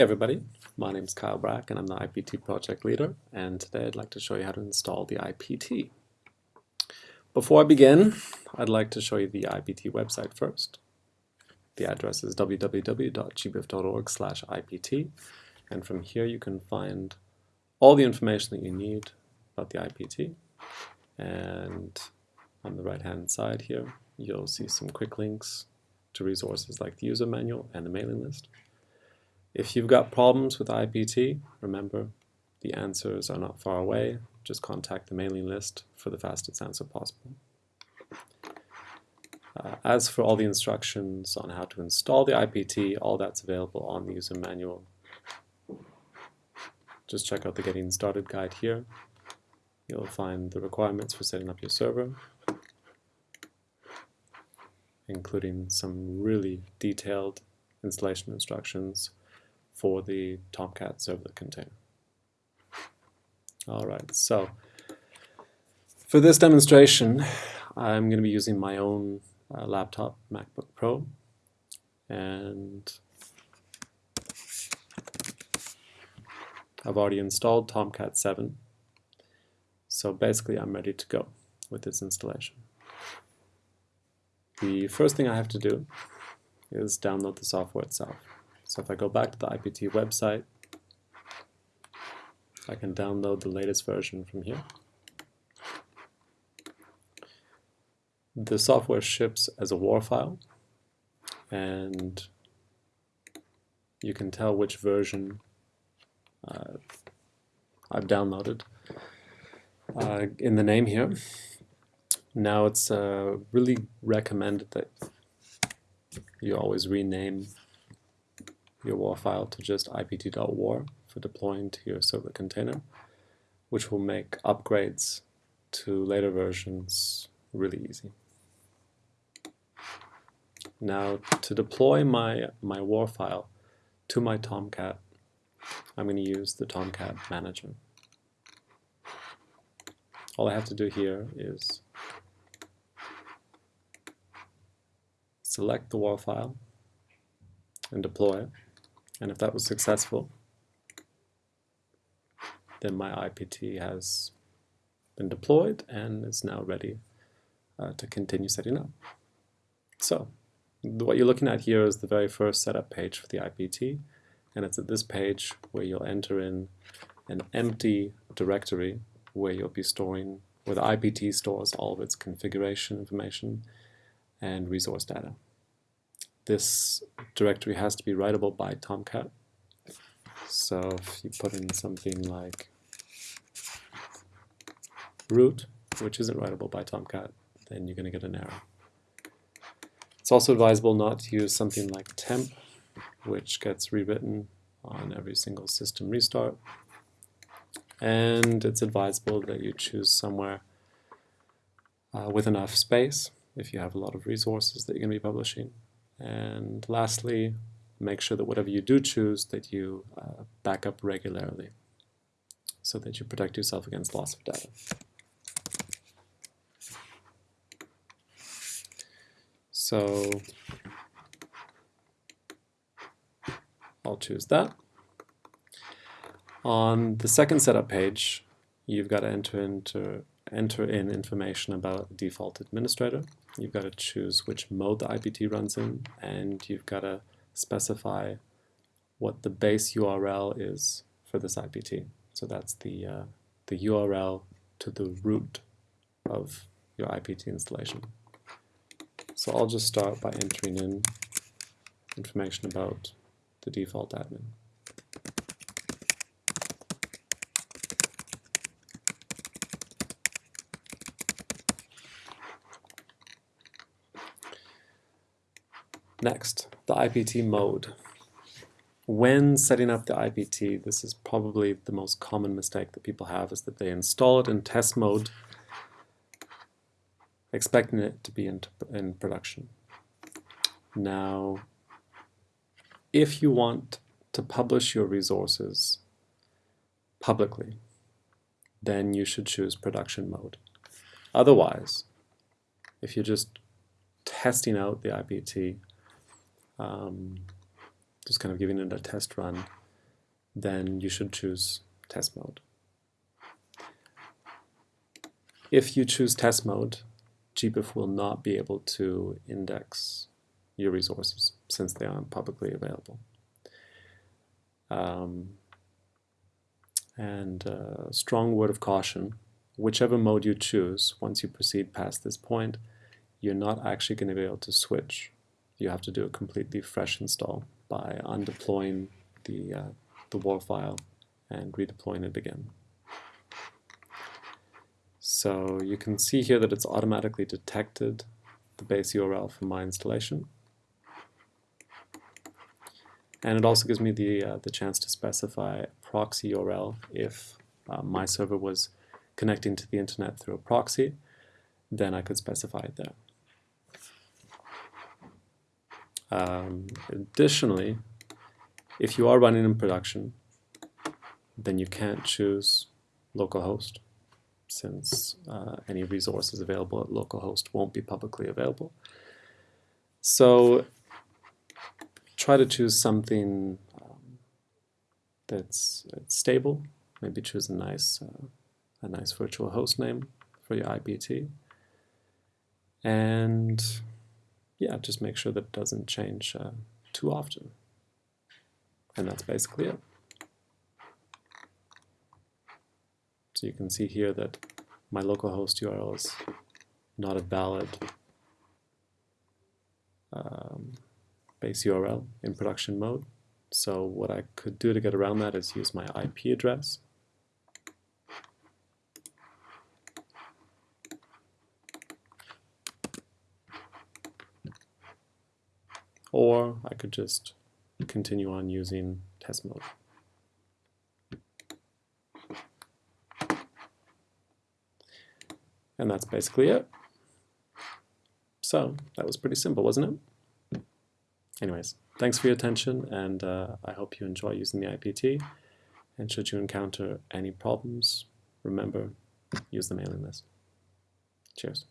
Hey everybody, my name is Kyle Braak and I'm the IPT project leader and today I'd like to show you how to install the IPT. Before I begin, I'd like to show you the IPT website first. The address is www.gbif.org IPT and from here you can find all the information that you need about the IPT and on the right hand side here you'll see some quick links to resources like the user manual and the mailing list. If you've got problems with IPT, remember the answers are not far away. Just contact the mailing list for the fastest answer possible. Uh, as for all the instructions on how to install the IPT, all that's available on the user manual. Just check out the Getting Started guide here. You'll find the requirements for setting up your server, including some really detailed installation instructions for the Tomcat servlet container. All right, so for this demonstration, I'm going to be using my own uh, laptop, MacBook Pro, and I've already installed Tomcat 7, so basically I'm ready to go with this installation. The first thing I have to do is download the software itself. So if I go back to the IPT website, I can download the latest version from here. The software ships as a WAR file, and you can tell which version uh, I've downloaded uh, in the name here. Now it's uh, really recommended that you always rename your WAR file to just ipt.war for deploying to your servlet container, which will make upgrades to later versions really easy. Now to deploy my, my WAR file to my Tomcat, I'm going to use the Tomcat Manager. All I have to do here is select the WAR file and deploy it. And if that was successful, then my IPT has been deployed and is now ready uh, to continue setting up. So what you're looking at here is the very first setup page for the IPT and it's at this page where you'll enter in an empty directory where you'll be storing, where the IPT stores all of its configuration information and resource data this directory has to be writable by Tomcat. So if you put in something like root, which isn't writable by Tomcat, then you're going to get an error. It's also advisable not to use something like temp, which gets rewritten on every single system restart. And it's advisable that you choose somewhere uh, with enough space if you have a lot of resources that you're going to be publishing. And lastly, make sure that whatever you do choose that you uh, back up regularly so that you protect yourself against loss of data. So I'll choose that. On the second setup page, you've got to enter enter in information about the default administrator. You've got to choose which mode the IPT runs in, and you've got to specify what the base URL is for this IPT. So that's the, uh, the URL to the root of your IPT installation. So I'll just start by entering in information about the default admin. Next, the IPT mode. When setting up the IPT, this is probably the most common mistake that people have, is that they install it in test mode, expecting it to be in, in production. Now, if you want to publish your resources publicly, then you should choose production mode. Otherwise, if you're just testing out the IPT, um, just kind of giving it a test run, then you should choose test mode. If you choose test mode, GBIF will not be able to index your resources since they aren't publicly available. Um, and uh, strong word of caution, whichever mode you choose, once you proceed past this point, you're not actually going to be able to switch. You have to do a completely fresh install by undeploying the, uh, the WAR file and redeploying it again. So you can see here that it's automatically detected the base URL for my installation. And it also gives me the, uh, the chance to specify proxy URL if uh, my server was connecting to the internet through a proxy, then I could specify it there. Um, additionally, if you are running in production, then you can't choose localhost since uh, any resources available at localhost won't be publicly available. So try to choose something um, that's, stable. Maybe choose a nice, uh, a nice virtual host name for your IPT. And yeah, just make sure that doesn't change uh, too often. And that's basically it. So you can see here that my localhost URL is not a valid um, base URL in production mode. So what I could do to get around that is use my IP address. Or I could just continue on using test mode. And that's basically it. So that was pretty simple, wasn't it? Anyways, thanks for your attention, and uh, I hope you enjoy using the IPT. And should you encounter any problems, remember, use the mailing list. Cheers.